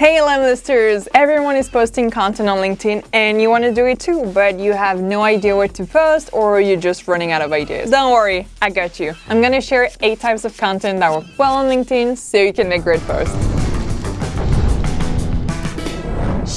Hey Lemlisters! Everyone is posting content on LinkedIn and you want to do it too, but you have no idea what to post or you're just running out of ideas. Don't worry, I got you. I'm gonna share 8 types of content that work well on LinkedIn so you can make great posts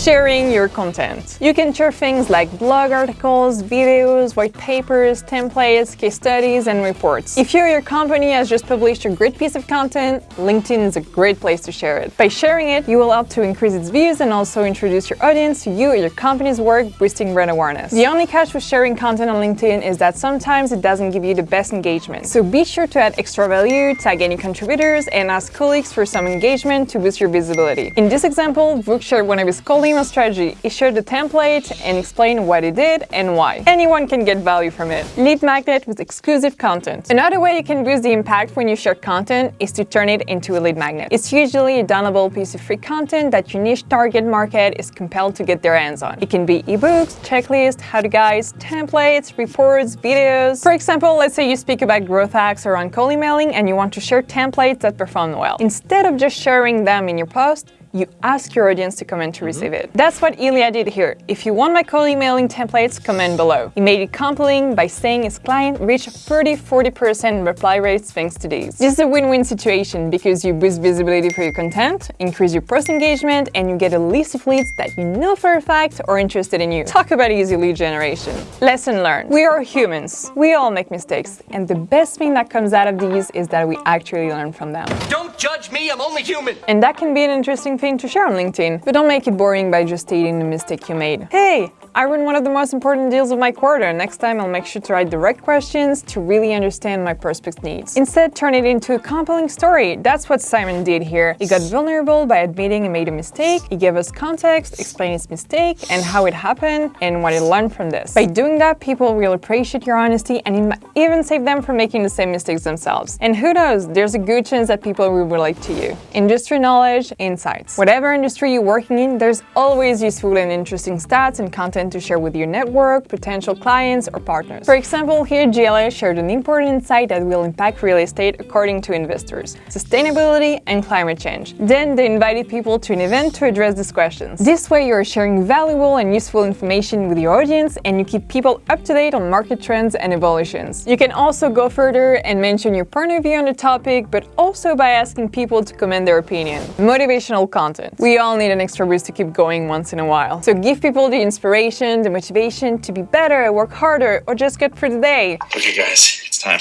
sharing your content. You can share things like blog articles, videos, white papers, templates, case studies, and reports. If you or your company has just published a great piece of content, LinkedIn is a great place to share it. By sharing it, you will help to increase its views and also introduce your audience to you or your company's work, boosting brand awareness. The only catch with sharing content on LinkedIn is that sometimes it doesn't give you the best engagement. So be sure to add extra value, tag any contributors, and ask colleagues for some engagement to boost your visibility. In this example, Vuk shared one of his colleagues strategy. He shared the template and explained what he did and why. Anyone can get value from it. Lead magnet with exclusive content. Another way you can boost the impact when you share content is to turn it into a lead magnet. It's usually a downloadable piece of free content that your niche target market is compelled to get their hands on. It can be ebooks, checklists, how-to guides, templates, reports, videos. For example, let's say you speak about growth hacks or on cold emailing and you want to share templates that perform well. Instead of just sharing them in your post, you ask your audience to comment to mm -hmm. receive it. That's what Ilya did here. If you want my cold emailing templates, comment below. He made it compelling by saying his client reached 30-40% reply rates thanks to these. This is a win-win situation because you boost visibility for your content, increase your post engagement, and you get a list of leads that you know for a fact are interested in you. Talk about easy lead generation. Lesson learned. We are humans. We all make mistakes, and the best thing that comes out of these is that we actually learn from them. Don't judge me, I'm only human! And that can be an interesting to share on LinkedIn, but don't make it boring by just stating the mistake you made. Hey, I run one of the most important deals of my quarter. Next time I'll make sure to write the right questions to really understand my prospect's needs. Instead, turn it into a compelling story. That's what Simon did here. He got vulnerable by admitting he made a mistake. He gave us context, explained his mistake and how it happened and what he learned from this. By doing that, people will appreciate your honesty and it might even save them from making the same mistakes themselves. And who knows, there's a good chance that people will relate to you. Industry knowledge, insights. Whatever industry you're working in, there's always useful and interesting stats and content content to share with your network, potential clients, or partners. For example, here GLA shared an important insight that will impact real estate according to investors, sustainability and climate change. Then they invited people to an event to address these questions. This way you're sharing valuable and useful information with your audience and you keep people up to date on market trends and evolutions. You can also go further and mention your point of view on the topic, but also by asking people to comment their opinion. Motivational content. We all need an extra boost to keep going once in a while. So give people the inspiration the motivation to be better, work harder, or just get through the day. Okay guys, it's time.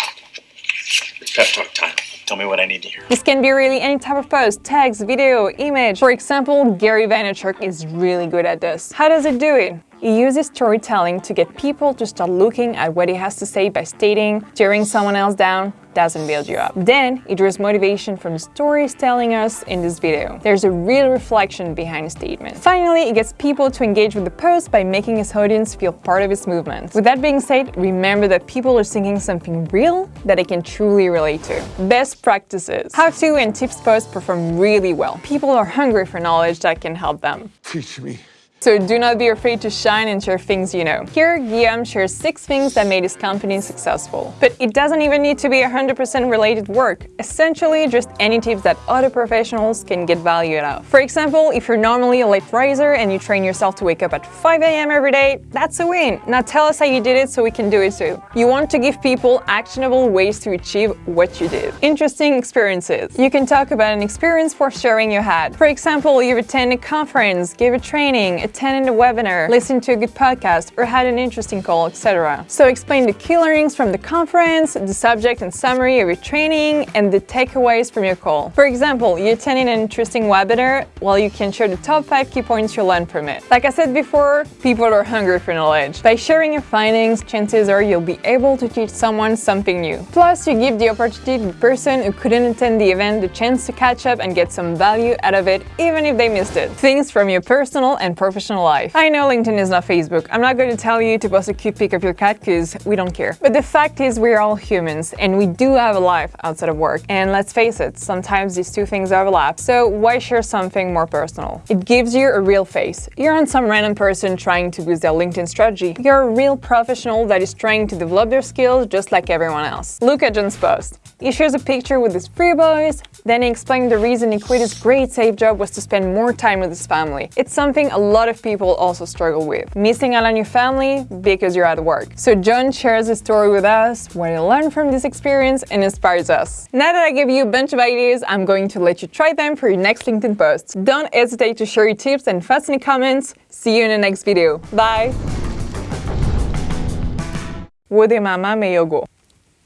It's pep talk time. Tell me what I need to hear. This can be really any type of post, text, video, image. For example, Gary Vaynerchuk is really good at this. How does it do it? He uses storytelling to get people to start looking at what he has to say by stating, tearing someone else down, doesn't build you up. Then he draws motivation from the stories telling us in this video. There's a real reflection behind the statement. Finally, he gets people to engage with the post by making his audience feel part of his movement. With that being said, remember that people are seeking something real that they can truly relate to. Best practices. How-to and tips posts perform really well. People are hungry for knowledge that can help them. Teach me. So do not be afraid to shine and share things you know. Here, Guillaume shares six things that made his company successful. But it doesn't even need to be 100% related work. Essentially, just any tips that other professionals can get value out of. For example, if you're normally a late riser and you train yourself to wake up at 5 a.m. every day, that's a win. Now tell us how you did it so we can do it too. You want to give people actionable ways to achieve what you did. Interesting experiences. You can talk about an experience for sharing you had. For example, you've attended a conference, gave a training, attended a webinar, listened to a good podcast, or had an interesting call, etc. So explain the key learnings from the conference, the subject and summary of your training, and the takeaways from your call. For example, you attended an interesting webinar, well you can share the top 5 key points you learned from it. Like I said before, people are hungry for knowledge. By sharing your findings, chances are you'll be able to teach someone something new. Plus, you give the opportunity to the person who couldn't attend the event the chance to catch up and get some value out of it, even if they missed it. Things from your personal and professional professional life. I know LinkedIn is not Facebook. I'm not going to tell you to post a cute pic of your cat because we don't care. But the fact is we're all humans and we do have a life outside of work. And let's face it, sometimes these two things overlap. So why share something more personal? It gives you a real face. You're not some random person trying to boost their LinkedIn strategy. You're a real professional that is trying to develop their skills just like everyone else. Look at John's post. He shares a picture with his three boys, then he explained the reason he quit his great safe job was to spend more time with his family. It's something a lot of people also struggle with, missing out on your family because you're at work. So John shares his story with us, what he learned from this experience and inspires us. Now that I gave you a bunch of ideas, I'm going to let you try them for your next LinkedIn post. Don't hesitate to share your tips and the comments. See you in the next video. Bye! Wo de mama me yogo.